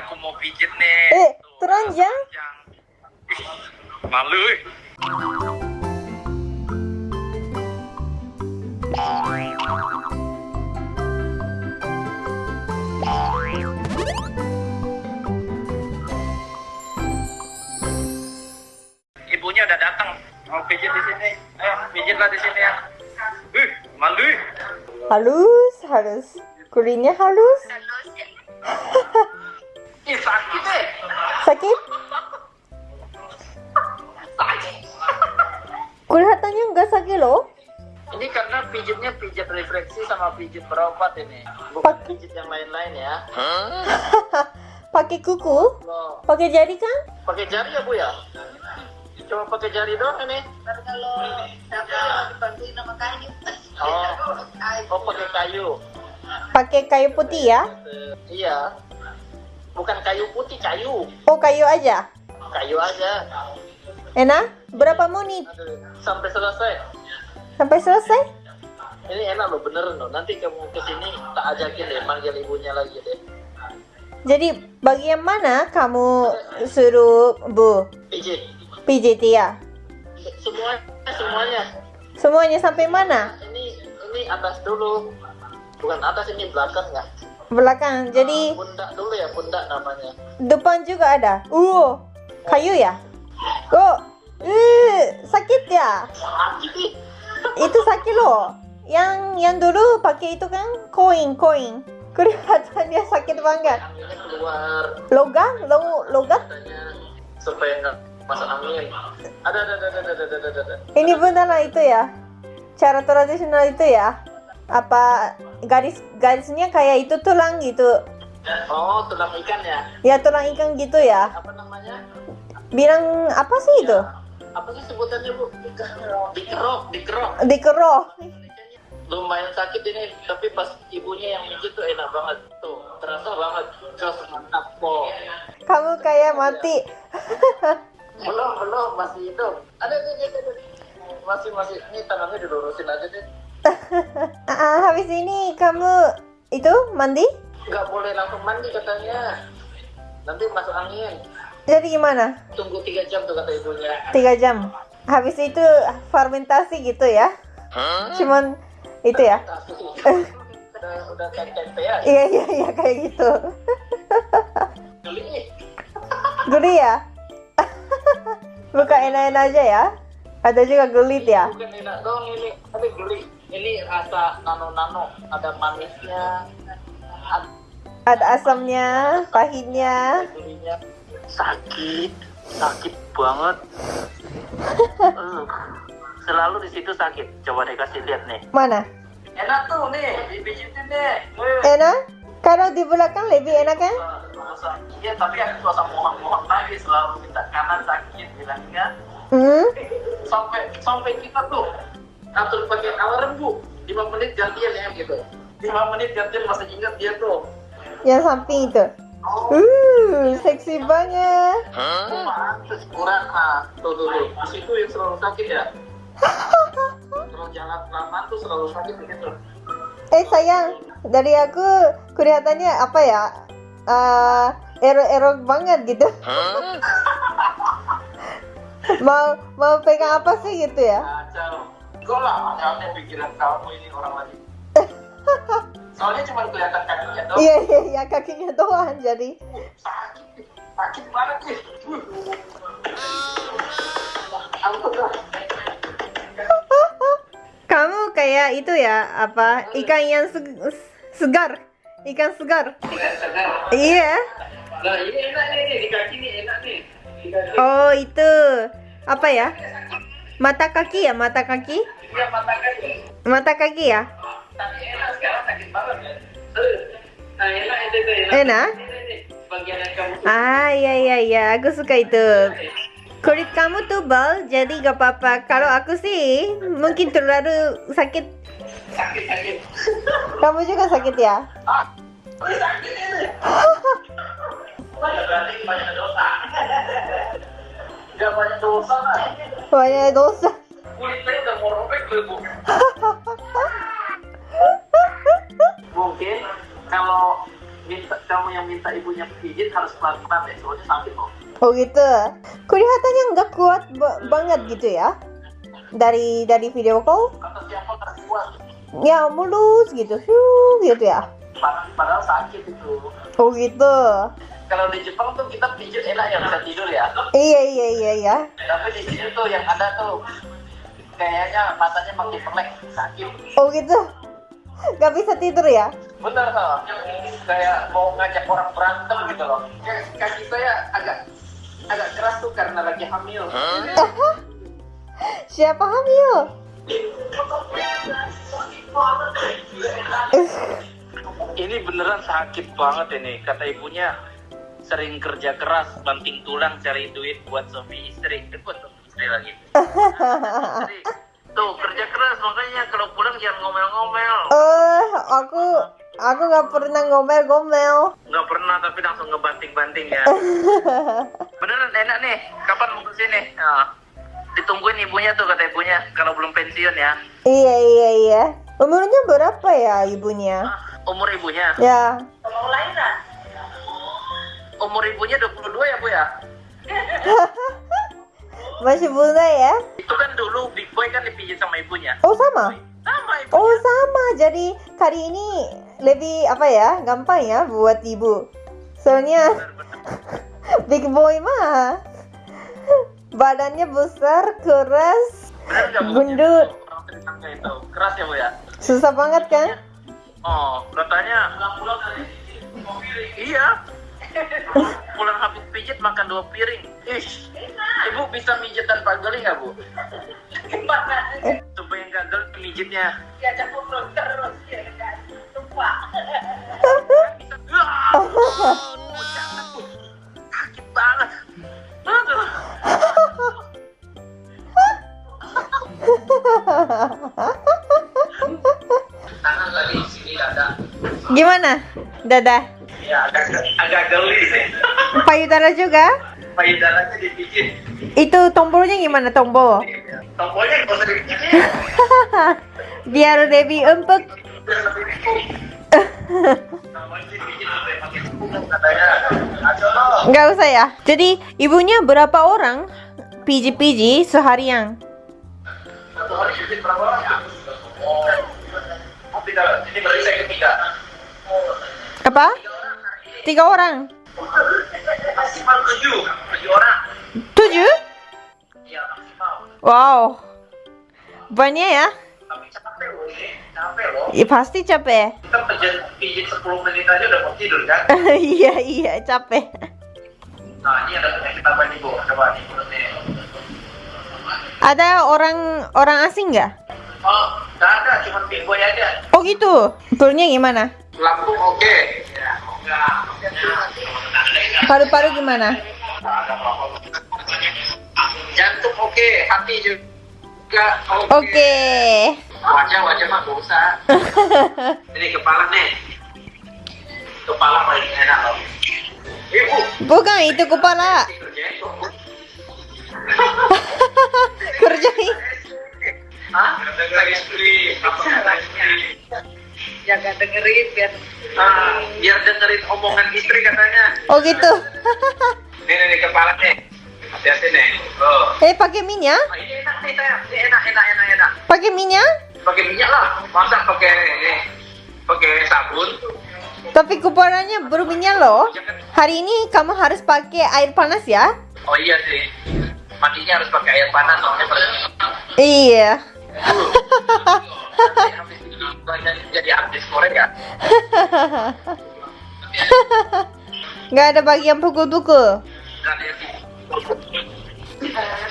aku mau pijit nih. Eh, Tuh, teranjang. Ih, Malu. eh. Ibunya udah datang. Mau pijit di sini. Ayo, pijitlah di sini ya. Ih, malu. eh. Halus, halus. Kulitnya halus. Sakit eh. Sakit? Kelihatannya nggak sakit loh. Ini karena pijitnya pijit refleksi sama pijit berobat ini. Bukan Pak- pijit yang lain-lain ya. Pakai kuku? Loh, Pakai jari kan? pakai jari ya Bu ya? Cuma pakai jari doang ini. kalau siapa dibantuin sama kayu Oh, oh pakai kayu. Pakai kayu putih ya? Iya. Bukan kayu putih, kayu. Oh kayu aja. Kayu aja. Enak? Berapa menit sampai selesai. sampai selesai? Ini enak loh, beneran loh. Nanti kamu ke sini tak ajakin deh, manggil ibunya lagi deh. Jadi bagian mana kamu suruh Bu Pijit. pijit ya? Semuanya, semuanya. Semuanya sampai mana? Ini ini atas dulu. Bukan atas ini belakang ya. Belakang. Jadi pundak dulu ya, pundak namanya. depan juga ada. Uh, kayu ya? Oh, uh, sakit ya? Sakit. Itu sakit loh. Yang yang dulu pakai itu kan koin koin. Kelihatannya sakit banget. Logam, lo, logat. Supaya nggak masuk angin. Ada, ada, ada, ada, ada, ada, ada, ada. Ini beneran itu ya? Cara tradisional itu ya? Apa garis garisnya kayak itu tulang gitu? Oh, tulang ikan ya? Ya tulang ikan gitu ya? Apa namanya? Bilang apa sih itu? Apa sih sebutannya bu? Dikerok, dikerok. Dikeroh. Lumayan sakit ini, tapi pas ibunya yang mijit tuh enak banget. Tuh, terasa banget. Jos mantap po. Kamu kayak mati. Belum, belum, masih hidup. Ada, ada, ada, ada. Masih, masih. Ini tangannya dilurusin aja deh. Ah, habis ini kamu itu mandi? Nggak boleh langsung mandi katanya. Nanti masuk angin. Jadi gimana? Tunggu tiga jam tuh kata ibunya. Tiga jam. Habis itu fermentasi gitu ya? Cuman itu ya? udah udah kayak tempe ya. Iya iya iya kayak gitu. Geli. Geli ya? Bukan enak-enak aja ya? Ada juga gelit ya? Bukan enak dong ini, tapi geli. Ini rasa nano-nano, ada manisnya, ada Ada asamnya, pahitnya. Sakit, sakit banget. Uh, selalu di situ sakit. Coba deh kasih lihat nih. Mana? Enak tuh nih, dipijitin deh. Eh, Enak? Kalau di belakang lebih enak kan? Iya, tapi aku suasa mohon-mohon lagi selalu minta kanan sakit bilangnya. Hmm? Sampai sampai kita tuh atur pakai alarm bu, 5 menit gantian ya gitu. 5 menit gantian masih ingat dia tuh. Yang samping itu. Uh, seksi banget. Oh, pantes kurang ah. Tuh tuh tuh. Di situ yang selalu sakit ya. Kalau jalan lama tuh selalu sakit begitu. Eh sayang, dari aku kelihatannya apa ya? eh error-error banget gitu. Mau mau pegang apa sih gitu ya? Kacau. Kok lah aneh pikiran kamu ini orang lagi. Soalnya cuma kelihatan kakinya doang. Iya iya iya kakinya doang jadi. sakit sakit banget lah Kamu kayak itu ya apa ikan yang se- segar, ikan segar. Iya. nah ini enak nih nih, di kaki nih enak nih di kaki Oh itu apa ya? Mata kaki ya mata kaki? dia mata kaki Mata kaki ya? tapi enak sekarang sakit banget ya nah enak itu itu enak Enak? Ah iya iya iya aku suka itu. Kulit kamu tebal jadi gak apa-apa. Kalau aku sih mungkin terlalu sakit. sakit sakit Kamu juga sakit ya? ah sakit ini banyak berarti banyak dosa tuh bu mungkin kalau minta kamu yang minta ibunya pijit harus pelan-pelan deh, soalnya sakit loh. Oh gitu. Kelihatannya nggak kuat ba- banget gitu ya. Dari dari video call, ya mulus gitu, Hyuh, gitu ya. Pad- Padahal sakit itu. Oh gitu. Kalau di Jepang tuh kita pijit enak ya bisa tidur ya. Iya iya iya iya. Tapi di sini tuh yang ada tuh kayaknya matanya makin melek sakit. Oh gitu. Gak bisa tidur ya? Bener loh. Kayak mau ngajak orang berantem gitu loh. Kaki saya agak agak keras tuh karena lagi hamil. Siapa hamil? Ini beneran sakit banget ini. Kata ibunya sering kerja keras, banting tulang cari duit buat suami istri. Eh, buat suami istri lagi. Istri. Tuh kerja keras makanya kalau pulang jangan ngomel-ngomel. Eh, aku aku nggak pernah ngomel-ngomel. Nggak pernah tapi langsung ngebanting-banting ya. Beneran enak nih. Kapan mau ke sini? Nah, ditungguin ibunya tuh kata ibunya kalau belum pensiun ya. Iya iya iya. Umurnya berapa ya ibunya? Ah, umur ibunya? Ya. Umur ibunya 22 ya bu ya? Masih muda ya? Itu kan dulu Big Boy kan dipijit sama ibunya. Oh sama. Sama ibunya. Oh sama. Jadi kali ini lebih apa ya? Gampang ya buat ibu. Soalnya Bener-bener. big boy mah badannya besar, keras? Gendut. Itu keras ya bu ya? susah banget kan? Oh katanya pulang dari Iya. Pulang habis pijit makan dua piring. Ish. Ibu bisa mijit tanpa geli nggak bu? Gimana? Supaya nggak geli mijitnya. Diajak ngobrol terus ya kan? Lupa. Bisa. Wah. Jangan bu. Sakit banget. Aduh. Tangan lagi di sini ada. Gimana? Dadah. Ya agak agak geli sih. Payudara juga? Payudaranya dipijit. Itu tombolnya gimana tombol? Tombolnya nggak usah dipijit. Biar lebih empuk. Biar lebih. Nggak usah ya. Jadi ibunya berapa orang piji-piji seharian? Satu hari pijit berapa orang? Oh. Oh, tiga. Ini berarti saya ketiga. Apa? Tiga orang. Maksimal tujuh. Tujuh orang. Tujuh? Iya maksimal. Wow. Banyak ya? Tapi capek loh. Capek loh. Ya, pasti capek. Kita pijit, pijit 10 menit aja udah mau tidur kan? iya iya capek. Nah ini ada penyakit apa nih bu? Coba nih. Ada orang orang asing nggak? Oh, nggak ada, cuma boy aja. Oh gitu. Turnya gimana? Lambung oke. Ya, enggak. Paru-paru gimana? Jantung oke, hati juga oke. Oke. Wajah wajah mah nggak usah. Ini kepala nih. Kepala paling enak loh. Ibu. Bukan itu kepala. Kerjain. Hah? Lagi studi. Apa lagi? Jaga dengerin biar Ah, biar dengerin omongan istri katanya. Oh gitu. Nih nih, nih kepala nih. Hati-hati nih. Oh. eh pakai minyak? Ah, ini enak nih saya. Ini enak enak enak enak. Pakai minyak? Pakai minyak lah. Masa pakai ini? Pakai sabun? Tapi kepalanya berminyak loh. Hari ini kamu harus pakai air panas ya? Oh iya sih. Mandinya harus pakai air panas soalnya Iya. Jadi artis Korea. Nggak ada bagian pukul-pukul.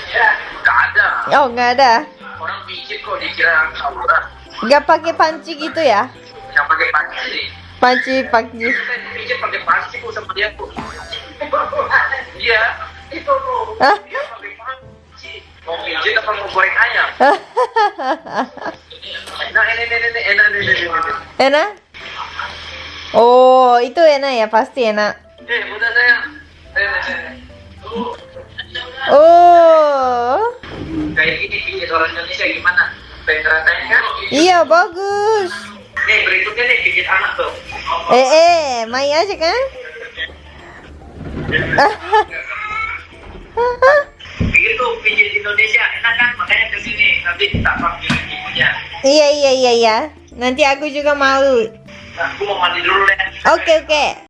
Ya, ada. Oh nggak ada. Orang pijit kok dikira aurat. Nggak pakai panci gitu ya? Yang pakai panci. Panci panci. Kita pijit pakai panci kok sama dia kok. Iya, itu. Hah? Dia pakai panci. Mau pijit apa mau goreng ayam? Nah ini ini ini enak ini ini ini. enak? Oh itu enak ya pasti enak. Eh. Eh, eh. Oh Kayak gini orang Indonesia gimana? Pengen kan? iya bagus. Nih berikutnya nih pijit anak tuh. Eh eh main aja kan? Pikir tuh pijit Indonesia enak kan, makanya ke sini nanti tak panggil ibunya. Iya iya iya iya. Nanti aku juga mau. Nah, aku mau mandi dulu deh. Oke oke.